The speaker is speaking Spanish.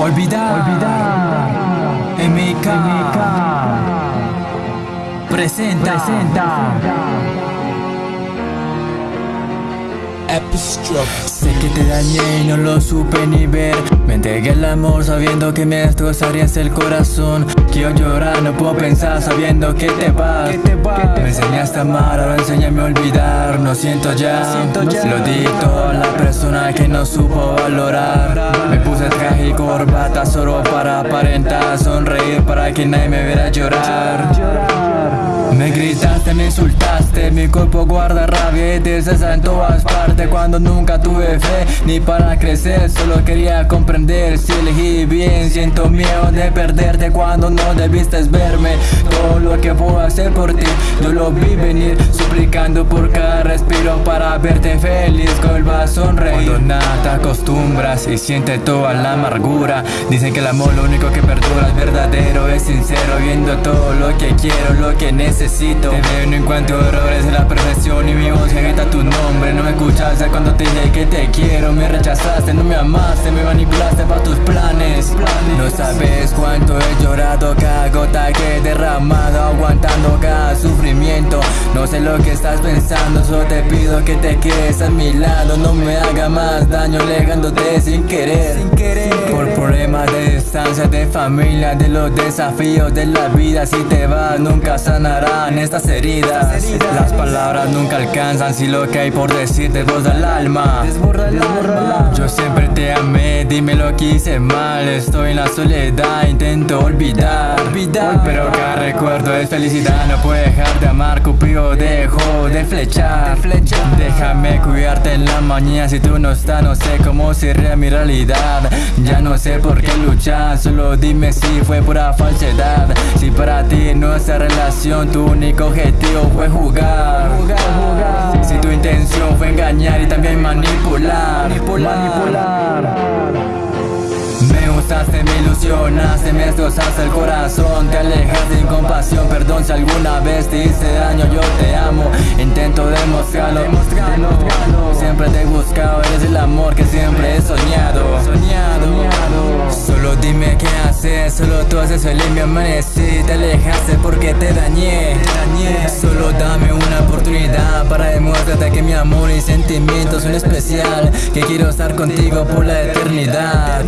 Olvidar, olvidar. MK, presenta, presenta. Sé que te dañé y no lo supe ni ver. Me entregué el amor sabiendo que me destrozarías el corazón. Quiero llorar, no puedo pensar sabiendo que te vas, Me enseñaste a amar, ahora enséñame a olvidar. No siento ya, lo di todo a la persona que no supo valorar. Me puse traje y corbata solo para aparentar Sonreír para que nadie me viera llorar me gritaste, me insultaste, mi cuerpo guarda rabia y tristeza en todas partes. Cuando nunca tuve fe ni para crecer, solo quería comprender. Si elegí bien, siento miedo de perderte. Cuando no debiste verme Todo lo que puedo hacer por ti, yo lo vi venir. Suplicando por cada respiro para verte feliz el a sonreír Cuando nada te acostumbras y sientes toda la amargura Dicen que el amor lo único que perdura es verdadero, es Viendo todo lo que quiero, lo que necesito. Te veo no encuentro errores en la perfección Y mi voz grita tu nombre. No me escuchaste cuando te dije que te quiero. Me rechazaste, no me amaste Me manipulaste para tus planes. No sabes cuánto he llorado Cada gota que he derramado Aguantando cada sufrimiento. No sé lo que estás pensando Solo te pido que te quedes a mi lado. No me haga más daño Alejándote sin querer. Sin querer. Por problemas de distancia, de familia De los desafíos de la vida. Si te vas nunca sanará estas heridas. Las palabras nunca alcanzan si lo que hay por decir desborda el alma. Yo siempre te amé, dime lo que hice mal. Estoy en la soledad, intento olvidar. Pero cada recuerdo es felicidad No puedo dejar de amar, Cupido dejo de flechar. Déjame cuidarte en la mañana Si tú no estás, no sé cómo sería mi realidad. Ya no sé por qué luchar Solo dime si fue pura falsedad. Si para ti nuestra relación tu único objetivo fue jugar, Si tu intención fue engañar y también manipular, manipular. Gustaste, me destrozaste el corazón Te alejaste sin compasión, perdón si alguna vez te hice daño Yo te amo, intento demostrarlo. Siempre te he buscado, eres el amor que siempre he soñado. Solo dime qué hacer, solo tú haces feliz mi amanecí Te alejaste porque te dañé, Solo dame una oportunidad para demostrarte que mi amor y sentimientos son especial Que quiero estar contigo por la eternidad